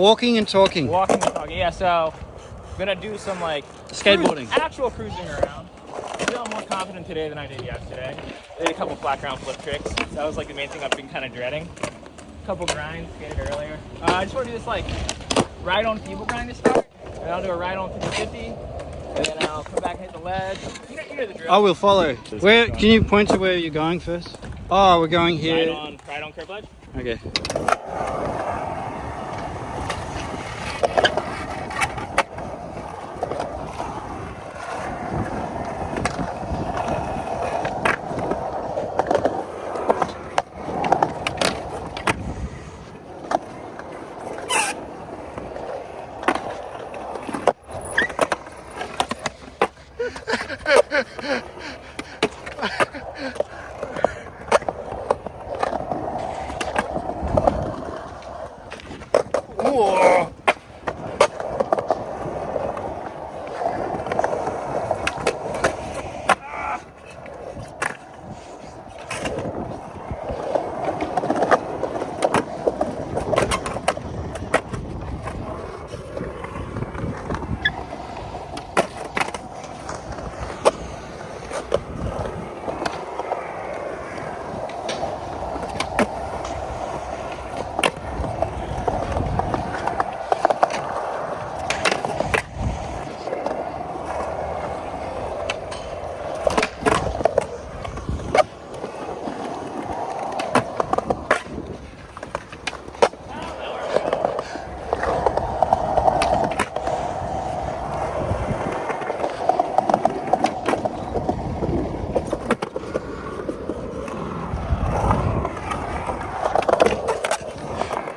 Walking and talking. Walking and talking. Yeah, so gonna do some like Skateboarding. actual cruising around. Feel more confident today than I did yesterday. I did a couple flat ground flip tricks. That was like the main thing I've been kind of dreading. A couple grinds, skated earlier. Uh, I just want to do this like ride on feeble grind to start, and I'll do a ride on 50 and then I'll come back and hit the ledge. You know, you know the drill. I will follow. Where can you point to where you're going first? Oh, we're going here. on, ride on curb ledge. Okay. Whoa.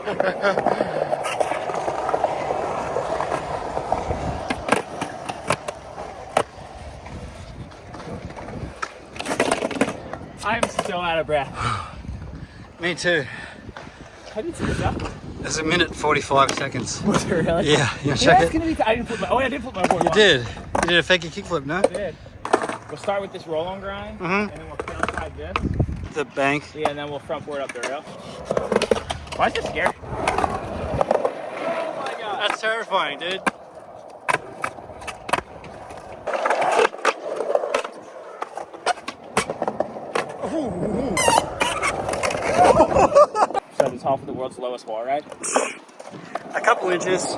I'm so out of breath. Me too. How did you see that? There's a minute 45 seconds. Was it really? Yeah, you Yeah, check it's it? be. I didn't flip my. Oh, yeah, I did flip my board. You once. did. You did a fakey kickflip, no? I did. We'll start with this roll on grind, Mhm. and then we'll front side this. The bank. Yeah, and then we'll front board up the rail. Why is this scary? Oh my god. That's terrifying, dude. So this off of the world's lowest wall ride. A couple inches.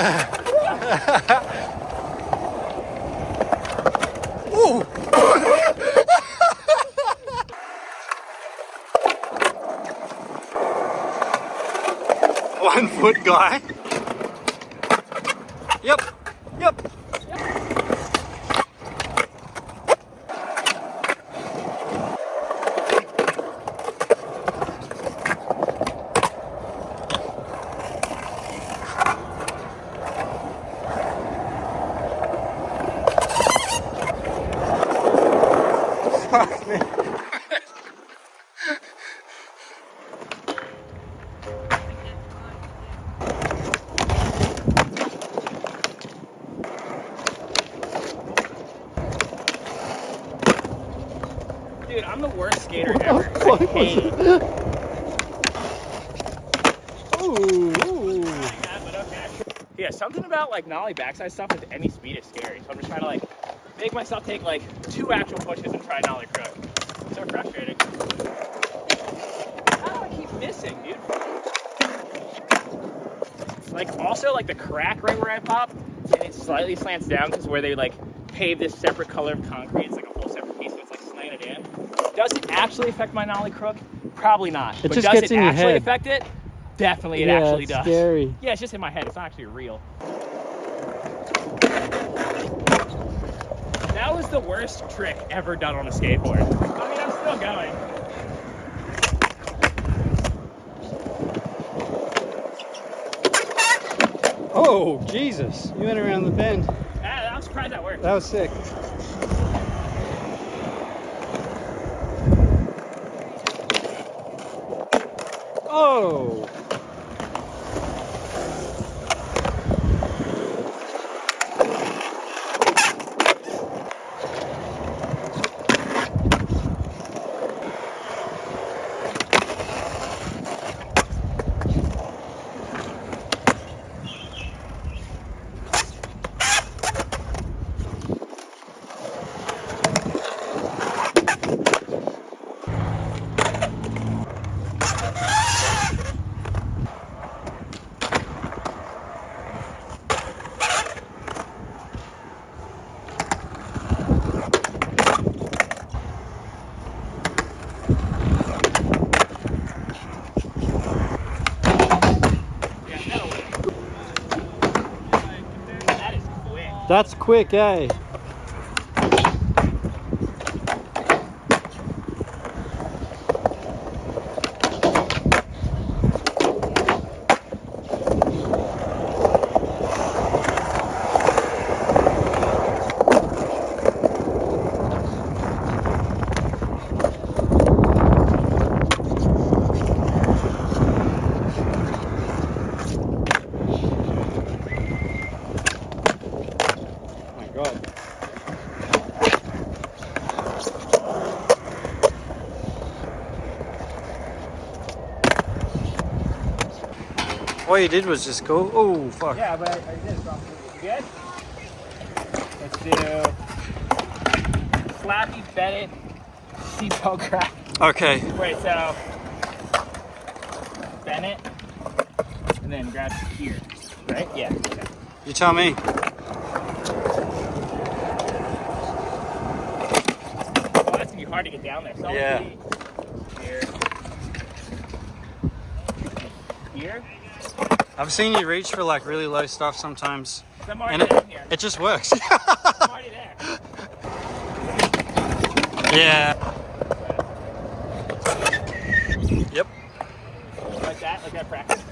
To the 180. One foot guy. Yep. Yep. Me. Dude, I'm the worst skater ever. I hate it. Ooh, ooh. Yeah, something about like nollie backside stuff with any speed is scary. So I'm just trying to like make myself take like two actual pushes and try nollie crook. So frustrating. How do I keep missing, dude? Like also like the crack right where I pop, and it slightly slants down because where they like pave this separate color of concrete, it's like a whole separate piece, so it's like slanted in. Does it actually affect my nollie crook? Probably not. It but just does gets it in your actually head. affect it? Definitely, it yeah, actually does. scary. Yeah, it's just in my head. It's not actually real. That was the worst trick ever done on a skateboard. I mean, I'm still going. Oh, Jesus. You went around the bend. Ah, I'm surprised that worked. That was sick. Oh. That's quick, eh? You did was just go, oh fuck. Yeah, but I, I did it wrong. Good? Let's do Slappy Bennett seatbelt crack. Okay, Wait, so Bennett, and then grab here, right? Yeah. Okay. you tell me. Oh, that's gonna be hard to get down there. So Yeah. Here. Here. I've seen you reach for like really low stuff sometimes. And it, it just works. I'm already there. yeah. Yep. Like that, like that practice.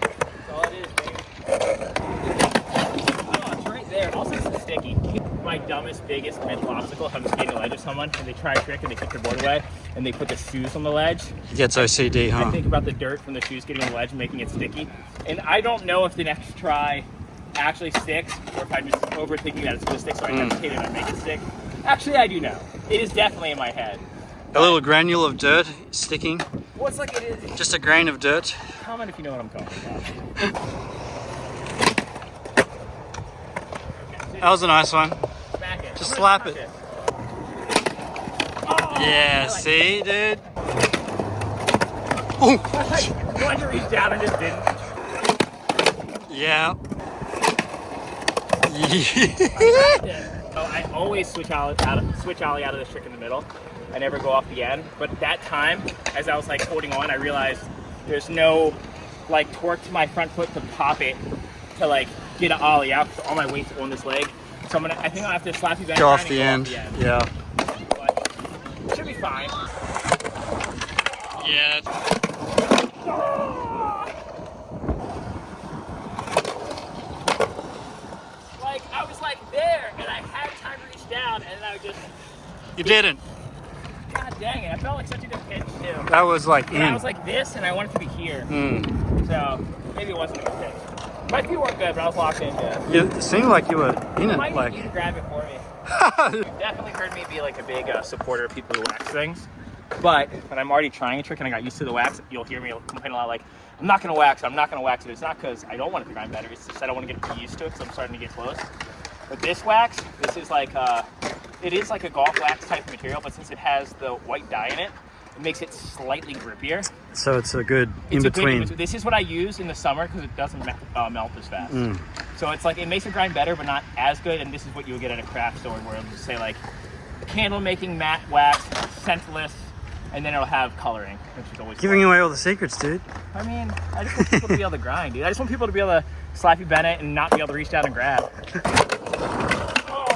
That's all it is, baby. Oh, it's right there. Also, it's sticky. My dumbest, biggest mental obstacle if I'm skating a ledge with someone and they try a trick and they kick their board away and they put the shoes on the ledge. He gets OCD, I huh? think about the dirt from the shoes getting on the ledge and making it sticky. And I don't know if the next try actually sticks or if I'm just overthinking that it's going to stick, so I Mm. hesitate and I make it stick. Actually, I do know. It is definitely in my head. A little granule of dirt sticking. Well, it's like it is. Just a grain of dirt. Comment if you know what I'm talking about. That was a nice one. It. Just slap it. Touch Oh, Yeah, like see, dude? it. Ooh. I wanted to reach down and just didn't. Yeah. Yeah. So I always switch out, out of, switch ollie out of this trick in the middle. I never go off the end. But that time, as I was like holding on, I realized there's no like torque to my front foot to pop it to like get an ollie out because all my weight's on this leg. So I'm gonna, I think I'll have to slap you back Go off the go end. Yeah. But it should be fine. Yeah. Like I was like there, and I had time to reach down, and then I just, You didn't. god dang it, I felt like such a good pitch too. That was like And I was like this, and I wanted to be here. Mm. So maybe it wasn't a good pitch. My feet weren't good, but I was locked in good. You- It seemed like you were in You it. might Like. need you to grab it for me. You definitely heard me be like a big uh, supporter of people who wax things. But when I'm already trying a trick and I got used to the wax, you'll hear me complain a lot like, I'm not gonna wax it, I'm not gonna wax it. It's not because I don't want to grind better, it's just I don't want to get used to it because I'm starting to get close. But this wax, this is like, uh, it is like a Gulf wax type material, but since it has the white dye in it, it makes it slightly grippier. so it's a good in It's a good between. This is what I use in the summer because it doesn't me- uh, melt as fast. Mm. So it's like it makes it grind better, but not as good. And this is what you would get at a craft store where it'll just say like candle making matte wax, scentless, and then it'll have coloring, which is always Giving fun. away all the secrets, dude. I mean, I just want people to be able to grind, dude. I just want people to be able to slappy Bennett and not be able to reach down and grab. Oh.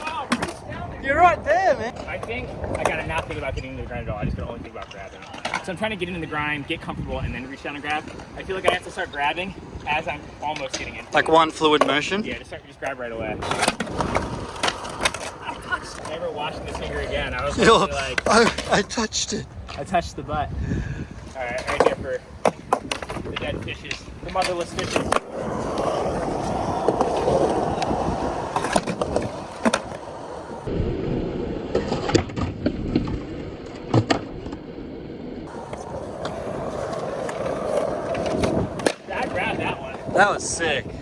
Oh, reach down and You're right there, man. I think I gotta not think about getting into the grind at all. I just gotta only think about grabbing. So I'm trying to get into the grind, get comfortable, and then reach down and grab. I feel like I have to start grabbing as I'm almost getting in. Like one fluid motion. Yeah, just start just grab right away. Never washing this finger again. I was Yo, literally like, I, I touched it. I touched the butt. All right, right here for the dead fishes, the motherless fishes. I grabbed that was sick.